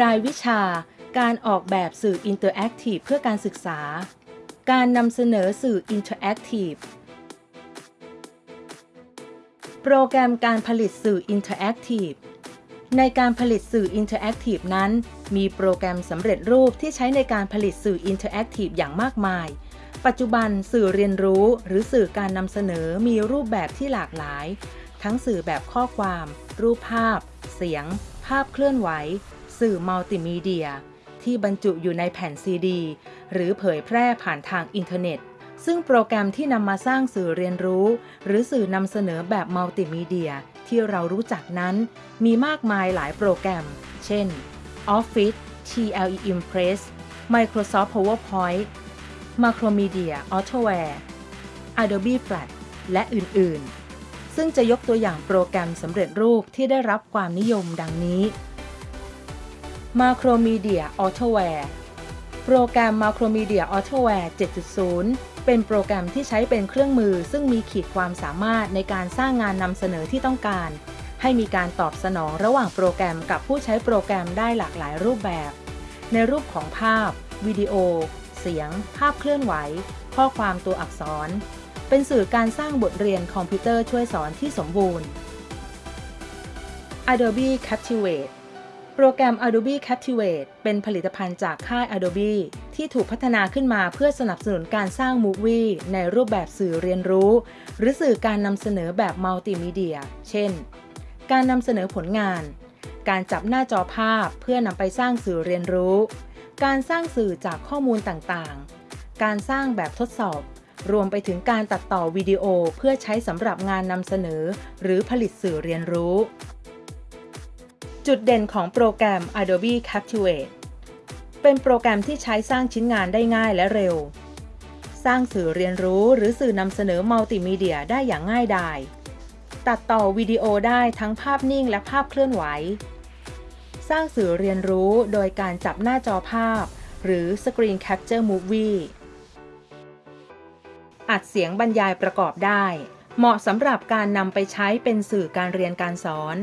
รายวิชา การออกแบบสื่อ interactive เพื่อการศึกษา การนำเสนอสื่อ interactive โปรแกรมการผลิตสื่อ interactive ในการผลิตสื่อ interactive นั้น มีโปรแกรมสำเร็จรูปที่ใช้ในการผลิตสื่อ interactive อย่างมากมาย ปัจจุบันสื่อเรียนรู้หรือสื่อการนำเสนอมีรูปแบบที่หลากหลาย ทั้งสื่อแบบข้อความ รูปภาพ เสียง ภาพเคลื่อนไหว สื่อมัลติมีเดีย ที่บรรจุอยู่ในแผ่นซีดี หรือเผยแพร่ผ่านทางอินเทอร์เน็ต ซึ่งโปรแกรมที่นำมาสร้างสื่อเรียนรู้ หรือสื่อนำเสนอแบบมัลติมีเดีย ที่เรารู้จักนั้น มีมากมายหลายโปรแกรม เช่น Office TLE Impress Microsoft PowerPoint Macromedia Autoware Adobe Flash และอื่น ๆ ซึ่งจะยกตัวอย่างโปรแกรมสำเร็จรูปที่ได้รับความนิยมดังนี้ Macromedia Autoware โปรแกรม Macromedia Autoware 7.0 เป็นโปรแกรมที่ใช้เป็นเครื่องมือซึ่งมีขีดความสามารถในการสร้างงานนำเสนอที่ต้องการ ให้มีการตอบสนองระหว่างโปรแกรมกับผู้ใช้โปรแกรมได้หลากหลายรูปแบบ ในรูปของภาพ วิดีโอ เสียง ภาพเคลื่อนไหว ข้อความตัวอักษร เป็นสื่อการสร้างบทเรียนคอมพิวเตอร์ช่วยสอนที่สมบูรณ์ Adobe Captivate โปรแกรม Adobe Captivate เป็นผลิตภัณฑ์จากค่าย Adobe ที่ถูกพัฒนาขึ้นมาเพื่อสนับสนุนการสร้างมูฟวี่ในรูปแบบสื่อเรียนรู้ หรือสื่อการนำเสนอแบบมัลติมีเดีย เช่น การนำเสนอผลงาน การจับหน้าจอภาพเพื่อนำไปสร้างสื่อเรียนรู้ การสร้างสื่อจากข้อมูลต่างๆ การสร้างแบบทดสอบ รวมไปถึงการตัดต่อวิดีโอเพื่อใช้สำหรับงานนำเสนอ หรือผลิตสื่อเรียนรู้ จุดเด่นของโปรแกรม Adobe Captivate เป็นโปรแกรมที่ใช้สร้างชิ้นงานได้ง่ายและเร็ว สร้างสื่อเรียนรู้หรือสื่อนำเสนอมัลติมีเดียได้อย่างง่ายดาย ตัดต่อวิดีโอได้ทั้งภาพนิ่งและภาพเคลื่อนไหว สร้างสื่อเรียนรู้โดยการจับหน้าจอภาพ หรือ Screen Capture Movie อัดเสียงบรรยายประกอบได้ เหมาะสำหรับการนำไปใช้เป็นสื่อการเรียนการสอน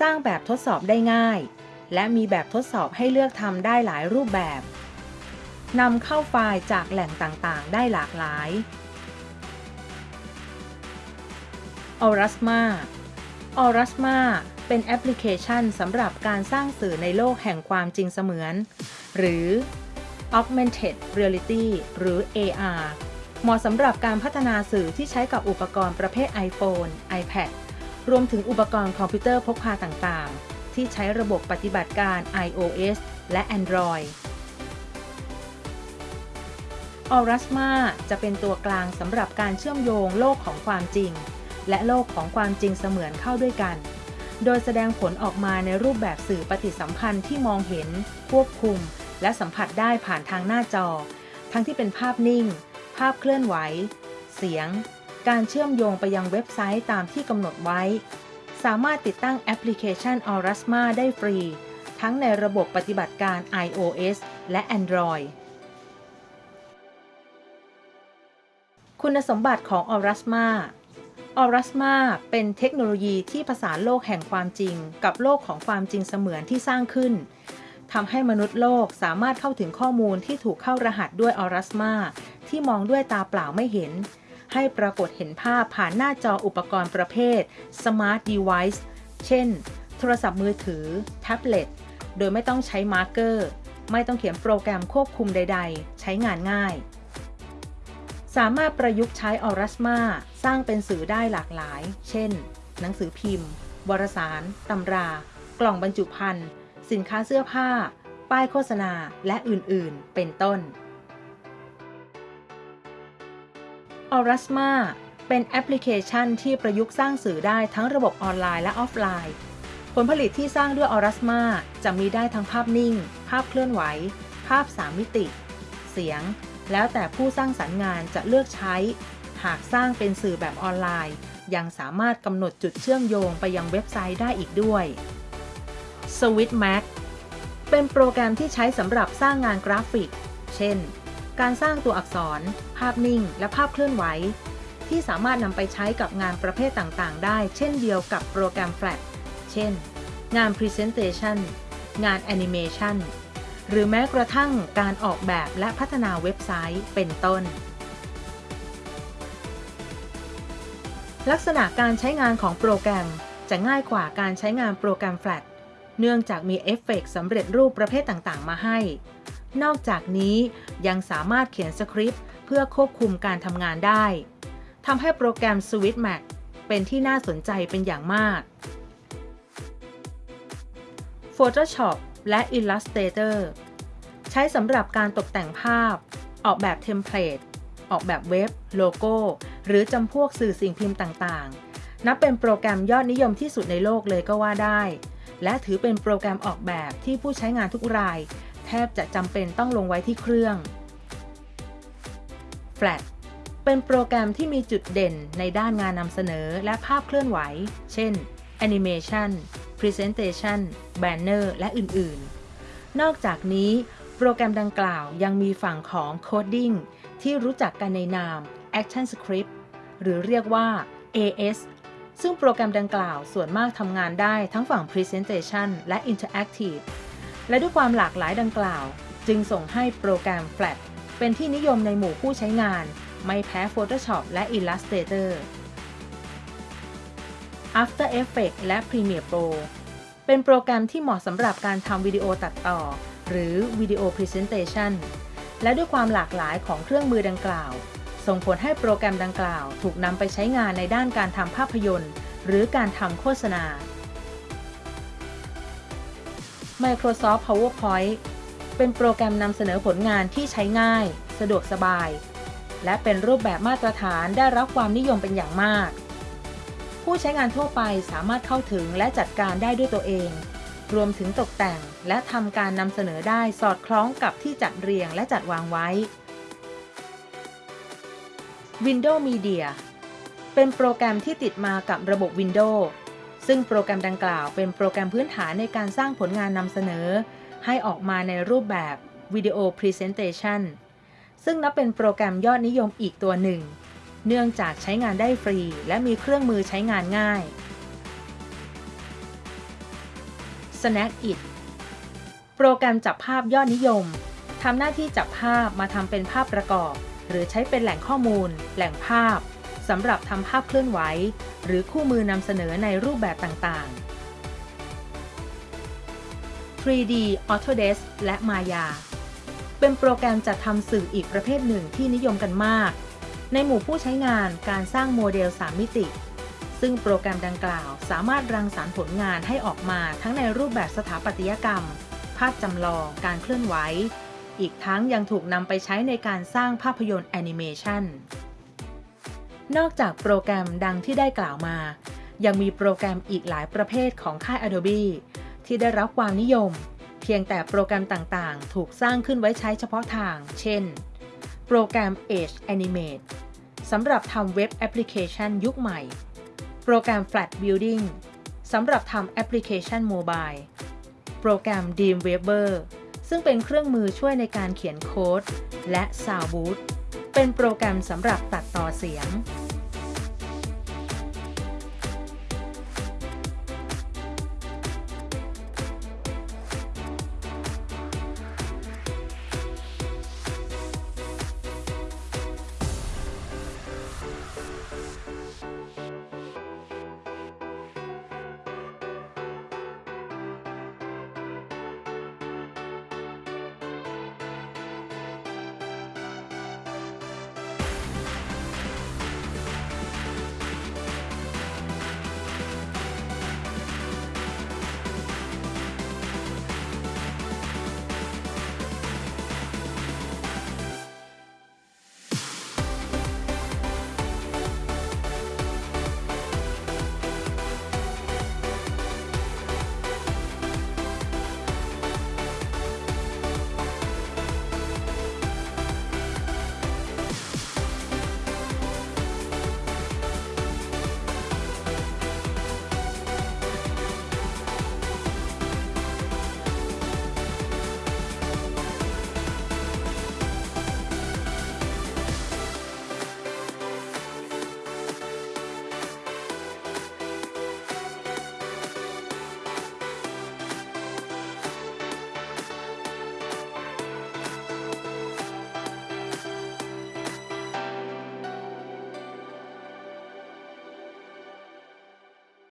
สร้างแบบทดสอบได้ง่าย และมีแบบทดสอบให้เลือกทำได้หลายรูปแบบนำเข้าไฟล์จากแหล่งต่างๆ ได้หลากหลาย Aurasma Aurasma เป็นแอปพลิเคชันสำหรับการสร้างสื่อในโลกแห่งความจริงเสมือน หรือ Augmented Reality หรือ AR เหมาะสำหรับการพัฒนาสื่อที่ใช้กับอุปกรณ์ประเภท iPhone, iPad รวมถึงอุปกรณ์คอมพิวเตอร์พกพาต่างๆ ที่ใช้ระบบปฏิบัติการ iOS และ Android Aurasma จะเป็นตัวกลางสำหรับการเชื่อมโยงโลกของความจริง และโลกของความจริงเสมือนเข้าด้วยกัน โดยแสดงผลออกมาในรูปแบบสื่อปฏิสัมพันธ์ที่มองเห็น ควบคุม และสัมผัสได้ผ่านทางหน้าจอ ทั้งที่เป็นภาพนิ่ง ภาพเคลื่อนไหว เสียง การเชื่อมโยงไปยังเว็บไซต์ตามที่กำหนดไว้ สามารถติดตั้งแอปพลิเคชัน Aurasma ได้ฟรี ทั้งในระบบปฏิบัติการ iOS และ Android คุณสมบัติของ Aurasma Aurasma เป็นเทคโนโลยีที่ผสานโลกแห่งความจริง กับโลกของความจริงเสมือนที่สร้างขึ้นทำให้มนุษย์โลกสามารถเข้าถึงข้อมูลที่ถูกเข้ารหัสด้วย Aurasma ที่มองด้วยตาเปล่าไม่เห็น ให้ปรากฏเห็นภาพผ่านหน้าจออุปกรณ์ประเภท Smart Device เช่น โทรศัพท์มือถือ แท็บเล็ต โดยไม่ต้องใช้ marker ไม่ต้องเขียนโปรแกรมควบคุมใด ๆ ใช้งานง่าย สามารถประยุกต์ใช้ Aurasma สร้างเป็นสื่อได้หลากหลาย เช่น หนังสือพิมพ์ วารสาร ตำรา กล่องบรรจุภัณฑ์ สินค้าเสื้อผ้า ป้ายโฆษณา และอื่น ๆ เป็นต้น Aurasma เป็นแอปพลิเคชันที่ประยุกต์สร้างสื่อได้ทั้งระบบออนไลน์และออฟไลน์ ผลผลิตที่สร้างด้วย Aurasma จะมีได้ทั้งภาพนิ่ง ภาพเคลื่อนไหว ภาพ 3 มิติ เสียง แล้วแต่ผู้สร้างสรรค์งานจะเลือกใช้ หากสร้างเป็นสื่อแบบออนไลน์ ยังสามารถกำหนดจุดเชื่อมโยงไปยังเว็บไซต์ได้อีกด้วย SwishMax เป็นโปรแกรมที่ใช้สำหรับสร้างงานกราฟิก เช่น การสร้างตัวอักษร ภาพนิ่ง และภาพเคลื่อนไหว ที่สามารถนำไปใช้กับงานประเภทต่างๆ ได้ เช่นเดียวกับโปรแกรม Flash เช่น งาน Presentation งานแอนิเมชันหรือแม้กระทั่งการออกแบบและพัฒนาเว็บไซต์เป็นต้น ลักษณะการใช้งานของโปรแกรมจะง่ายกว่าการใช้งานโปรแกรม Flash เนื่องจากมีเอฟเฟกต์สำเร็จรูปประเภทต่างๆ มาให้ นอกจากนี้ยังสามารถเขียนสคริปต์เพื่อควบคุมการทำงานได้ทำให้โปรแกรม SwishMax เป็นที่น่าสนใจเป็นอย่างมาก Photoshop และ Illustrator ใช้สำหรับการตกแต่งภาพ ออกแบบเทมเพลต ออกแบบเว็บ โลโก้ หรือจำพวกสื่อสิ่งพิมพ์ต่างๆ นับเป็นโปรแกรมยอดนิยมที่สุดในโลกเลยก็ว่าได้ และถือเป็นโปรแกรมออกแบบที่ผู้ใช้งานทุกราย บจะจำเป็นต้องลงไว้ที่เครื่อง Flash เป็นโปรแกรมที่มีจุดเด่นในด้านงานนำเสนอและภาพเคลื่อนไหว เช่น Animation Presentation Banner และอื่น ๆ นอกจากนี้โปรแกรมดังกล่าวยังมีฝั่งของ Coding ที่รู้จักกันในนาม Action Script หรือเรียกว่า AS ซึ่งโปรแกรมดังกล่าวส่วนมากทำงานได้ทั้งฝั่ง Presentation และ Interactive และด้วยความหลากหลายดังกล่าว จึงส่งให้โปรแกรม Flash เป็นที่นิยมในหมู่ผู้ใช้งาน ไม่แพ้ Photoshop และ Illustrator After Effects และ Premiere Pro เป็นโปรแกรมที่เหมาะสำหรับการทำวิดีโอตัดต่อ หรือวิดีโอ Presentation และด้วยความหลากหลายของเครื่องมือดังกล่าว ส่งผลให้โปรแกรมดังกล่าว ถูกนำไปใช้งานในด้านการทำภาพยนตร์ หรือการทำโฆษณา Microsoft PowerPoint เป็นโปรแกรมนำเสนอผลงานที่ใช้ง่าย สะดวกสบาย และเป็นรูปแบบมาตรฐานได้รับความนิยมเป็นอย่างมาก ผู้ใช้งานทั่วไปสามารถเข้าถึงและจัดการได้ด้วยตัวเอง รวมถึงตกแต่งและทำการนำเสนอได้สอดคล้องกับที่จัดเรียงและจัดวางไว้ Windows Media เป็นโปรแกรมที่ติดมากับระบบ Windows ซึ่งโปรแกรมดังกล่าวเป็นโปรแกรมพื้นฐานในการสร้างผลงานนำเสนอ ให้ออกมาในรูปแบบวิดีโอ Presentation ซึ่งนับเป็นโปรแกรมยอดนิยมอีกตัวหนึ่ง เนื่องจากใช้งานได้ฟรี และมีเครื่องมือใช้งานง่าย Snagit โปรแกรมจับภาพยอดนิยมทำหน้าที่จับภาพมาทำเป็นภาพประกอบ หรือใช้เป็นแหล่งข้อมูล แหล่งภาพ สำหรับทำภาพเคลื่อนไหว หรือคู่มือนำเสนอในรูปแบบต่างๆ 3D Autodesk และ Maya เป็นโปรแกรมจัดทำสื่ออีกประเภทหนึ่งที่นิยมกันมาก ในหมู่ผู้ใช้งานการสร้างโมเดล 3 มิติ ซึ่งโปรแกรมดังกล่าวสามารถรังสรรค์ผลงานให้ออกมาทั้งในรูปแบบสถาปัตยกรรม ภาพจำลอง การเคลื่อนไหว อีกทั้งยังถูกนำไปใช้ในการสร้างภาพยนตร์แอนิเมชัน นอกจากโปรแกรมดังที่ได้กล่าวมา ยังมีโปรแกรมอีกหลายประเภทของค่าย Adobe ที่ได้รับความนิยม เพียงแต่โปรแกรมต่างๆ ถูกสร้างขึ้นไว้ใช้เฉพาะทาง เช่น โปรแกรม Edge Animate สำหรับทำเว็บแอปพลิเคชันยุคใหม่ โปรแกรม Flash Builder สำหรับทำแอปพลิเคชัน mobile โปรแกรม Dreamweaver ซึ่งเป็นเครื่องมือช่วยในการเขียนโค้ด และ Soundbooth เป็นโปรแกรมสำหรับตัดต่อเสียง